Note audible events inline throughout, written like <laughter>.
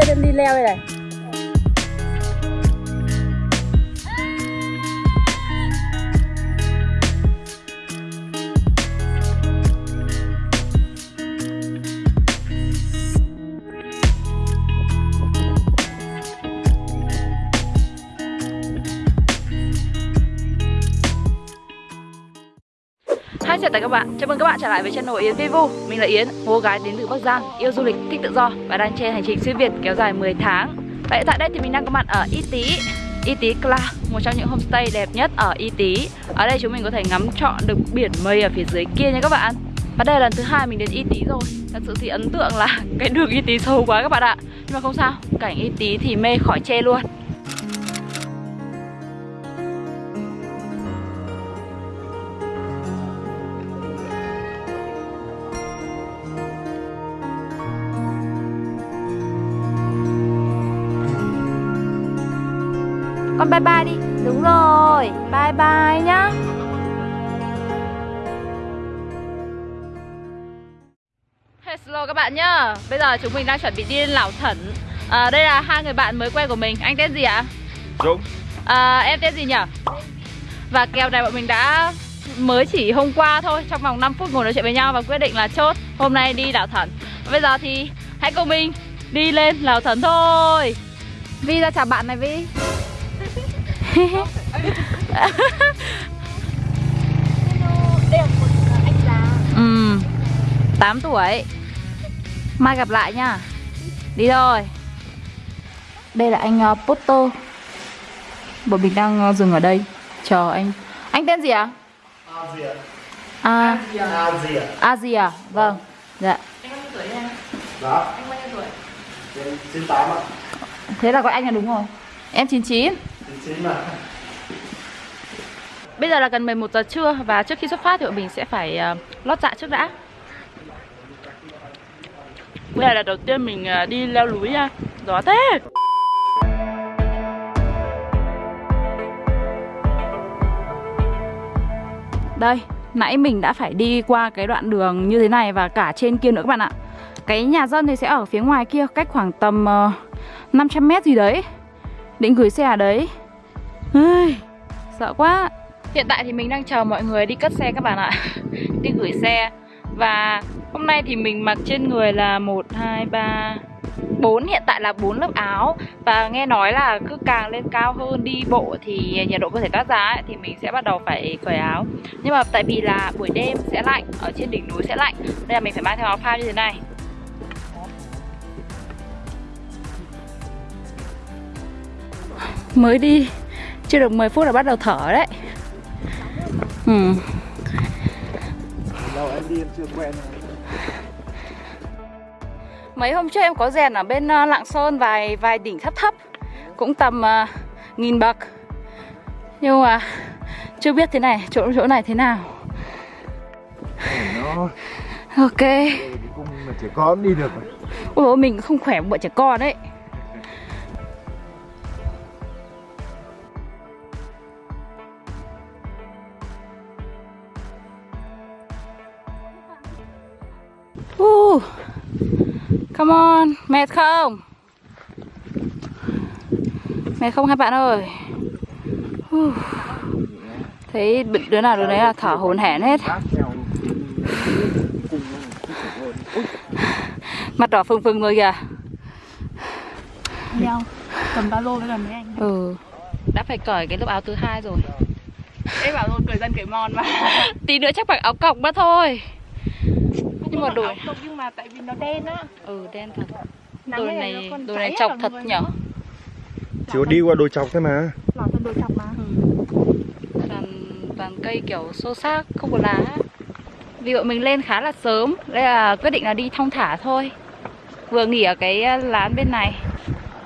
kia nên đi leo đây này. Hi chào tất cả các bạn, chào mừng các bạn trở lại với channel Yến Vivu Mình là Yến, cô gái đến từ Bắc Giang, yêu du lịch, thích tự do và đang trên hành trình xuyên Việt kéo dài 10 tháng. Tại tại đây thì mình đang có mặt ở Y Tý Y Tý Cla, một trong những homestay đẹp nhất ở Y Tý. Ở đây chúng mình có thể ngắm trọn được biển mây ở phía dưới kia nha các bạn. Và đây là lần thứ hai mình đến Y Tý rồi. Thật sự thì ấn tượng là <laughs> cái đường Y Tý sâu quá các bạn ạ. Nhưng mà không sao, cảnh Y Tý thì mê khỏi chê luôn. Con bye bye đi. Đúng rồi. Bye bye nhá. Hello các bạn nhá. Bây giờ chúng mình đang chuẩn bị đi lên Lảo Thẩn. À, Đây là hai người bạn mới quen của mình. Anh tên gì ạ? Dũng. À, em tên gì nhỉ? Và kèo này bọn mình đã mới chỉ hôm qua thôi. Trong vòng 5 phút ngồi nói chuyện với nhau và quyết định là chốt Hôm nay đi Lảo Thẩn. Bây giờ thì hãy cùng mình đi lên Lảo Thẩn thôi. Vi ra chào bạn này Vi <laughs> Ừ 8 tuổi. Mai gặp lại nha. Đi thôi. Đây là anh uh, Poto Bọn mình đang uh, dừng ở đây. Chờ anh. Anh tên gì ạ? Asia À, Asia Asia Vâng. Dạ. Đó Anh bao nhiêu tuổi? 98 ạ. Thế là gọi anh là đúng rồi. Em 99 99 mà. Bây giờ là gần 11 giờ trưa Và trước khi xuất phát thì bọn mình sẽ phải uh, lót dạ trước đã. Đây là đầu tiên mình uh, đi leo núi nha Gió thế. Đây, nãy mình đã phải đi qua cái đoạn đường như thế này và cả trên kia nữa các bạn ạ. Cái nhà dân thì sẽ ở phía ngoài kia cách khoảng tầm ờ, uh, 500 mét gì đấy. Định gửi xe ở đấy? Ây, Sợ quá. Hiện tại thì mình đang chờ mọi người đi cất xe các bạn ạ. <laughs> Đi gửi xe. Và hôm nay thì mình mặc trên người là 1, 2, 3, 4 Hiện tại là 4 lớp áo. Và nghe nói là cứ càng lên cao hơn đi bộ Thì nhiệt độ cơ thể toát ra ấy, Thì mình sẽ bắt đầu phải cởi áo. Nhưng mà tại vì là buổi đêm sẽ lạnh Ở trên đỉnh núi sẽ lạnh Nên là mình phải mang theo áo phao như thế này. Mới đi chưa được 10 phút là bắt đầu thở đấy. Ừ. Đâu em đi em chưa quen Mấy hôm trước em có rèn ở bên uh, Lạng Sơn vài vài đỉnh thấp thấp Cũng tầm uh, nghìn bậc. Nhưng mà chưa biết thế này, chỗ chỗ này thế nào. Nó Ok. Trẻ con đi được Ôi mình không khỏe bọn trẻ con đấy Come on, mệt không? Mệt không hai bạn ơi? Uh, thấy đứa nào đứa đấy là thở hổn hển hết. Mặt đỏ phừng phừng rồi kìa. Đeo Cầm ba lô với cả mấy anh. Ừ. Đã phải cởi cái lớp áo thứ hai rồi. Em bảo rồi cười dân cười mòn mà. Tí nữa chắc mặc áo cọc mất thôi Nhưng mà Không, Nhưng mà tại vì nó đen á. Ừ đen thật. Đôi này cháy này chọc thật nhở. Chỉ có đi qua đồi chọc thôi mà. Đồi chọc mà. Toàn, toàn cây kiểu xô xác, không có lá. Vì bọn mình lên khá là sớm Đây là quyết định là đi thong thả thôi. Vừa nghỉ ở cái ờ, lán bên này.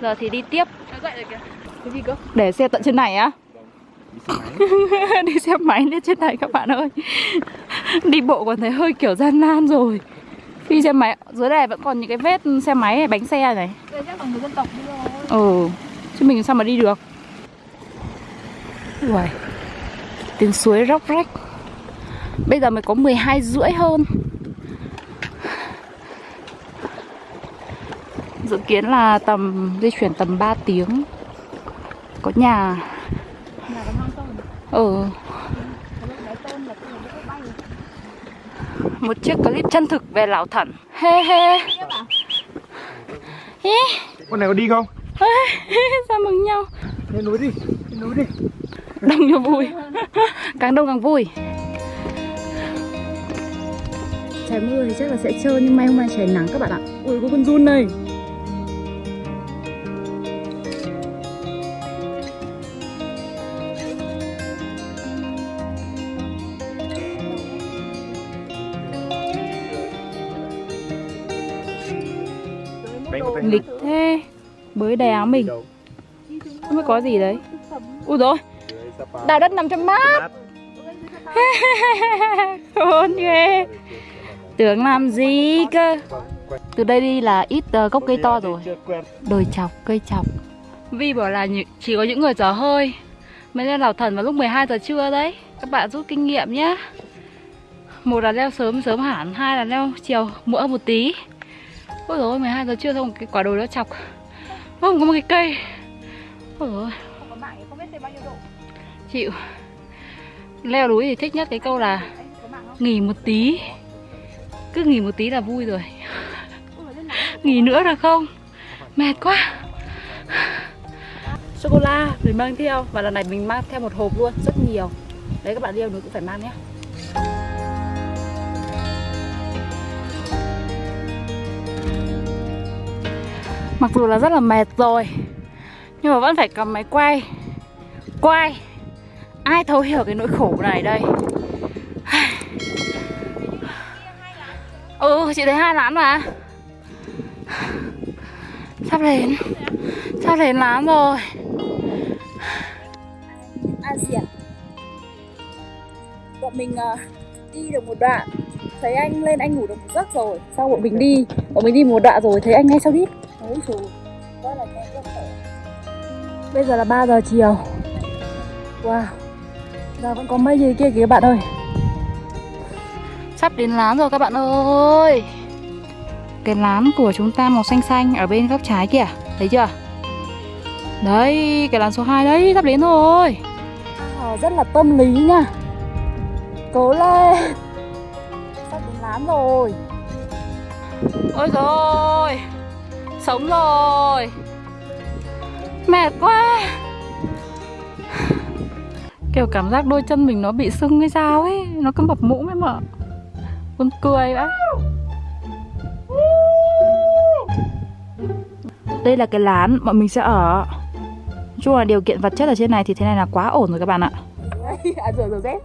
Giờ thì đi tiếp. Nó dậy rồi kìa. Cái gì cơ? Để xe tận trên này á. <laughs> Đi xe máy lên trên này các bạn ơi <laughs> Đi bộ còn thấy hơi kiểu gian nan rồi. Đi xe máy Dưới này vẫn còn những cái vết xe máy này, bánh xe này. Đây chắc là người dân tộc đi rồi. Ừ Chứ mình sao mà đi được? Uầy Tiếng suối róc rách. Bây giờ mới có 12 rưỡi hơn. Dự kiến là tầm di chuyển tầm 3 tiếng. Có nhà. Nhà có mang tôm Ừ Có lúc đáy tôm là tôm nó bay Một chiếc clip chân thực về Lào Thẩn Hê hê Hê Con này có đi không? Sao mừng nhau? Lên núi đi, lên núi đi. Đông nhiều vui. Càng đông càng vui. Trời mưa thì chắc là sẽ trơn Nhưng may hôm nay trời nắng các bạn ạ. Ui có con run này Bới đè áo mình. Không biết có gì đấy. Ui rồi Đào đất 500 mát. <laughs> Khôn ghê. Tưởng làm gì cơ? Từ đây đi là ít ờ, gốc cây to rồi. Đồi chọc, cây chọc. Vi bảo là chỉ có những người dở hơi Mới lên đảo thần vào lúc 12 giờ trưa đấy. Các bạn rút kinh nghiệm nhé Một là leo sớm sớm hẳn. Hai là leo chiều muộn một tí. Ôi dồi ôi 12 giờ trưa xong cái quả đồi nó chọc Không có một cái cây. Ôi dồi ôi. Không có mạng không biết thêm bao nhiêu độ. Chịu. Leo núi thì thích nhất cái câu là? Nghỉ một tí. Cứ nghỉ một tí là vui rồi. Nghỉ nữa được không? Mệt quá. Sô-cô-la mình mang theo. Và lần này mình mang theo một hộp luôn Rất nhiều. Đấy các bạn leo núi cũng phải mang nhé Mặc dù là rất là mệt rồi Nhưng mà vẫn phải cầm máy quay. Quay. Ai thấu hiểu cái nỗi khổ này đây? Ừ chị thấy hai lán mà. Sắp đến. Sắp đến lán rồi. À, Asia Bọn mình uh, đi được một đoạn. Thấy anh lên anh ngủ được một giấc rồi. Sau bọn mình đi. Bọn mình đi một đoạn rồi thấy anh ngay sau đít Ôi trời Rất là nhanh rất khổ Bây giờ là 3 giờ chiều. Wow Giờ vẫn có mây gì kia kìa các bạn ơi. Sắp đến lán rồi các bạn ơi. Cái lán của chúng ta màu xanh xanh Ở bên góc trái kìa Thấy chưa? Đấy cái lán số 2 đấy Sắp đến rồi. À, Rất là tâm lý nha. Cố lên. Sắp đến lán rồi. Ôi rồi Sống rồi. Mệt quá. Kiểu cảm giác đôi chân mình nó bị sưng hay sao ấy, Nó cứ mập mũm ấy mà. Buồn cười đấy Đây là cái lán bọn mình sẽ ở. Nói chung là điều kiện vật chất ở trên này thì thế này là quá ổn rồi các bạn ạ. <laughs> À rồi rồi dép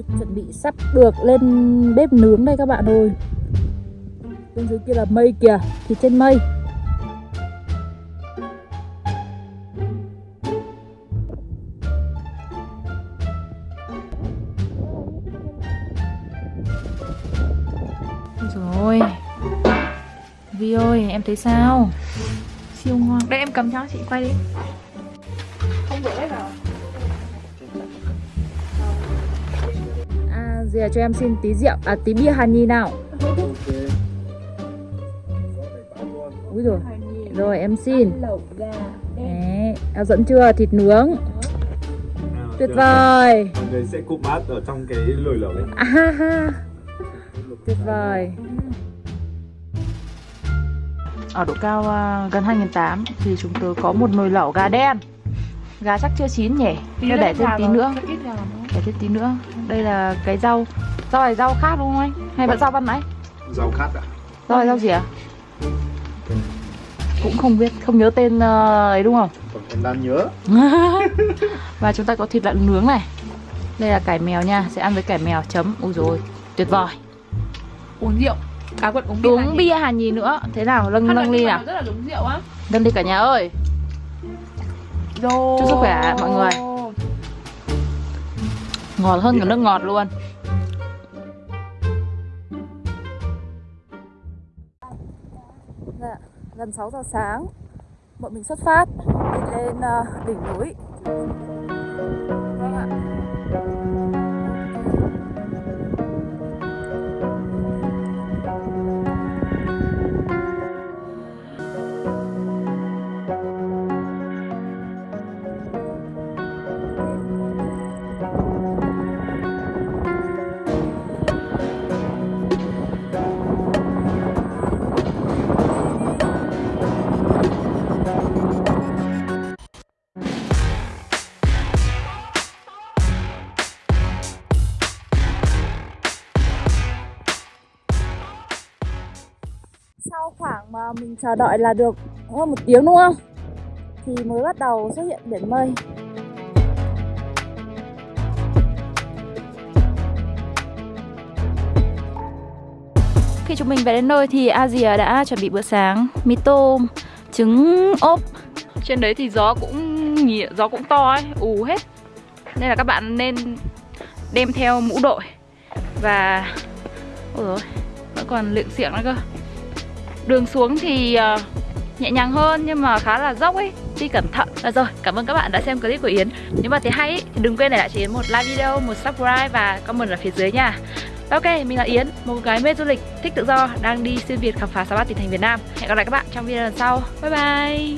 Thịt chuẩn bị sắp được lên bếp nướng đây các bạn ơi. Bên dưới kia là mây kìa Thịt trên mây. Rồi. Vi ơi em thấy sao? Siêu ngon. Đây em cầm cho chị quay đi À giờ cho em xin tí rượu. À tí bia hàn nhi nào. Úi rồi Rồi em xin. Đấy Em dẫn chưa? Thịt nướng. Tuyệt vời. Mọi người sẽ cụm mát ở trong cái lồi lẩu đấy. à, ha, ha. Tuyệt vời. Ở độ cao à, gần 2008 Thì chúng tôi có một nồi lẩu gà đen. Gà chắc chưa chín nhỉ? Nên để thêm tí nữa Để thêm tí nữa Đây là cái rau Rau này rau khác đúng không anh? Hay vẫn rau ban nãy? Rau khát à? Rau này rau gì ạ? Cũng không biết, không nhớ tên ờ, ấy đúng không? Còn em đang nhớ. <laughs> Và chúng ta có thịt lợn nướng này Đây là cải mèo nha, sẽ ăn với cải mèo chấm Ui rồi tuyệt vời Uống rượu À quận uống bia Uống bia hàn nhì nữa Thế nào, nâng nâng ly nào Rất là giống rượu á Nâng ly cả nhà ơi Rồi Chúc sức khỏe mọi người. Ngọt hơn cả nước ngọt luôn. Dạ, gần 6 giờ sáng Bọn mình xuất phát Đi lên ờ, đỉnh núi khoảng mà mình chờ đợi là được hơn một tiếng đúng không? Thì mới bắt đầu xuất hiện biển mây. Khi chúng mình về đến nơi thì Asia đã chuẩn bị bữa sáng. Mì tôm, trứng ốp. Trên đấy thì gió cũng nhỉ, gió cũng to ấy, ù hết. Nên là các bạn nên đem theo mũ đội. Và... Ôi dồi, vẫn còn luyện xiệng nữa cơ Đường xuống thì uh, nhẹ nhàng hơn nhưng mà khá là dốc ấy Đi cẩn thận. Và rồi, cảm ơn các bạn đã xem clip của Yến. Nếu mà thấy hay ấy, thì đừng quên để lại cho Yến một like video, một subscribe và comment ở phía dưới nha. Ok, mình là Yến, một gái mê du lịch, thích tự do, đang đi xuyên Việt khám phá 63 tỉnh thành Việt Nam. Hẹn gặp lại các bạn trong video lần sau. Bye bye.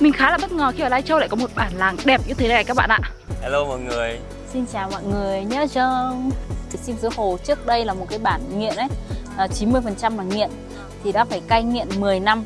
Mình khá là bất ngờ khi ở Lai Châu lại có một bản làng đẹp như thế này các bạn ạ. Hello mọi người. Xin chào mọi người nhớ cho Sim Dứa Hồ trước đây là một cái bản nghiện ấy. À, 90% là nghiện thì đã phải cai nghiện 10 năm.